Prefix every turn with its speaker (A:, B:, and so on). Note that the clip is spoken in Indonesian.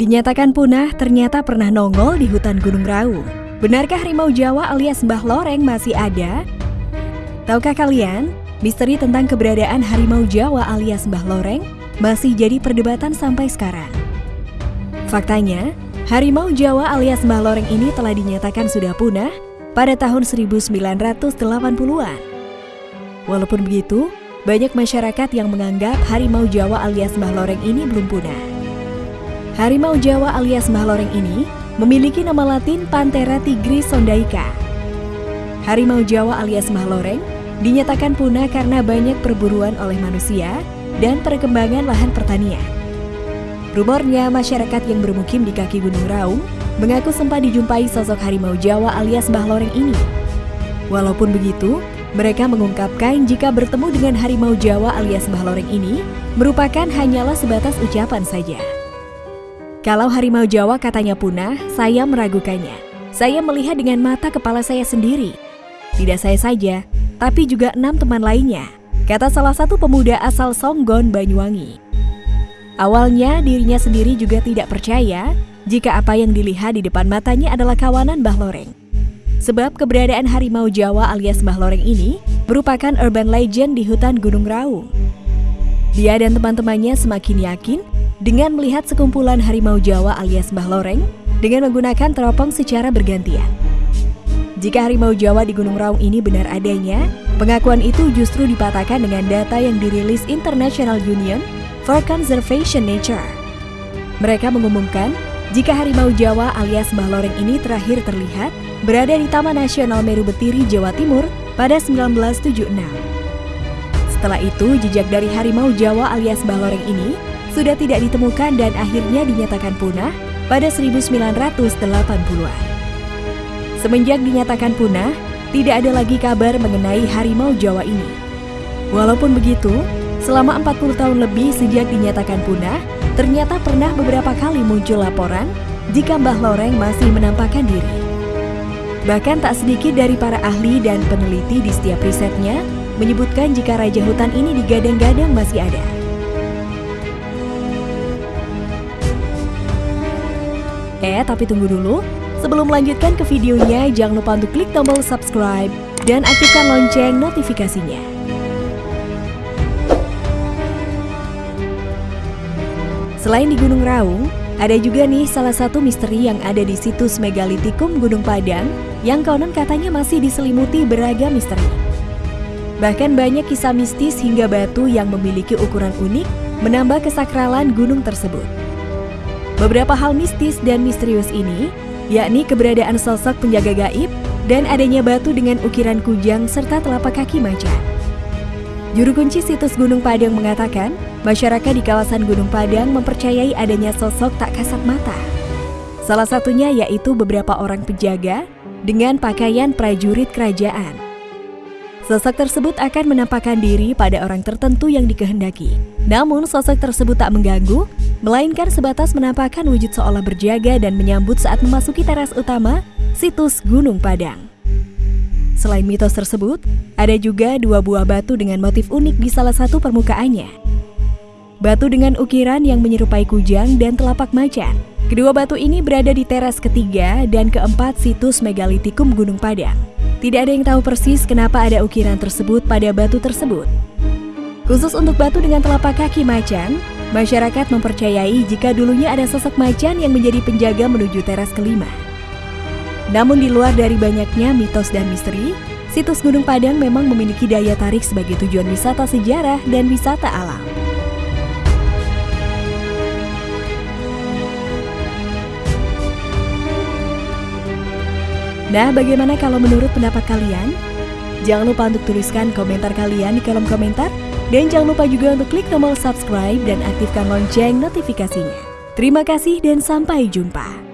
A: Dinyatakan punah, ternyata pernah nongol di hutan Gunung Raung. Benarkah harimau Jawa alias Mbah Loreng masih ada? Tahukah kalian, misteri tentang keberadaan harimau Jawa alias Mbah Loreng masih jadi perdebatan sampai sekarang. Faktanya, harimau Jawa alias Mbah Loreng ini telah dinyatakan sudah punah pada tahun 1980-an. Walaupun begitu, banyak masyarakat yang menganggap harimau Jawa alias Mbah Loreng ini belum punah. Harimau Jawa alias Mbah Loreng ini memiliki nama latin Panthera tigris sondaica. Harimau Jawa alias Mbah Loreng dinyatakan punah karena banyak perburuan oleh manusia dan perkembangan lahan pertanian. Rumornya, masyarakat yang bermukim di kaki Gunung Raung mengaku sempat dijumpai sosok harimau Jawa alias Mbah Loreng ini. Walaupun begitu, mereka mengungkapkan jika bertemu dengan harimau Jawa alias Mbah Loreng ini merupakan hanyalah sebatas ucapan saja. Kalau harimau Jawa katanya punah, saya meragukannya. Saya melihat dengan mata kepala saya sendiri. Tidak saya saja, tapi juga enam teman lainnya, kata salah satu pemuda asal Songgon, Banyuwangi. Awalnya dirinya sendiri juga tidak percaya jika apa yang dilihat di depan matanya adalah kawanan Mbah Loreng. Sebab keberadaan harimau Jawa alias Mbah Loreng ini merupakan urban legend di hutan Gunung Raung. Dia dan teman-temannya semakin yakin dengan melihat sekumpulan harimau Jawa alias Mbah Loreng dengan menggunakan teropong secara bergantian. Jika harimau Jawa di Gunung Raung ini benar adanya, pengakuan itu justru dipatahkan dengan data yang dirilis International Union for Conservation Nature. Mereka mengumumkan jika harimau Jawa alias Mbah Loreng ini terakhir terlihat berada di Taman Nasional Meru Betiri, Jawa Timur pada 1976. Setelah itu, jejak dari harimau Jawa alias Mbah Loreng ini sudah tidak ditemukan dan akhirnya dinyatakan punah pada 1980-an. Semenjak dinyatakan punah, tidak ada lagi kabar mengenai harimau Jawa ini. Walaupun begitu, selama 40 tahun lebih sejak dinyatakan punah, ternyata pernah beberapa kali muncul laporan jika Mbah Loreng masih menampakkan diri. Bahkan tak sedikit dari para ahli dan peneliti di setiap risetnya menyebutkan jika Raja Hutan ini digadang-gadang masih ada. Eh, tapi tunggu dulu. Sebelum melanjutkan ke videonya, jangan lupa untuk klik tombol subscribe dan aktifkan lonceng notifikasinya. Selain di Gunung Raung, ada juga nih salah satu misteri yang ada di situs Megalitikum Gunung Padang yang konon katanya masih diselimuti beragam misteri. Bahkan banyak kisah mistis hingga batu yang memiliki ukuran unik menambah kesakralan gunung tersebut. Beberapa hal mistis dan misterius ini, yakni keberadaan sosok penjaga gaib dan adanya batu dengan ukiran kujang serta telapak kaki macan. Juru kunci situs Gunung Padang mengatakan, masyarakat di kawasan Gunung Padang mempercayai adanya sosok tak kasat mata. Salah satunya yaitu beberapa orang penjaga dengan pakaian prajurit kerajaan. Sosok tersebut akan menampakkan diri pada orang tertentu yang dikehendaki. Namun sosok tersebut tak mengganggu melainkan sebatas menampakkan wujud seolah berjaga dan menyambut saat memasuki teras utama situs Gunung Padang. Selain mitos tersebut, ada juga dua buah batu dengan motif unik di salah satu permukaannya. Batu dengan ukiran yang menyerupai kujang dan telapak macan. Kedua batu ini berada di teras ketiga dan keempat situs megalitikum Gunung Padang. Tidak ada yang tahu persis kenapa ada ukiran tersebut pada batu tersebut. Khusus untuk batu dengan telapak kaki macan, Masyarakat mempercayai jika dulunya ada sosok macan yang menjadi penjaga menuju teras kelima. Namun di luar dari banyaknya mitos dan misteri, situs Gunung Padang memang memiliki daya tarik sebagai tujuan wisata sejarah dan wisata alam. Nah, bagaimana kalau menurut pendapat kalian? Jangan lupa untuk tuliskan komentar kalian di kolom komentar dan jangan lupa juga untuk klik tombol subscribe dan aktifkan lonceng notifikasinya. Terima kasih dan sampai jumpa.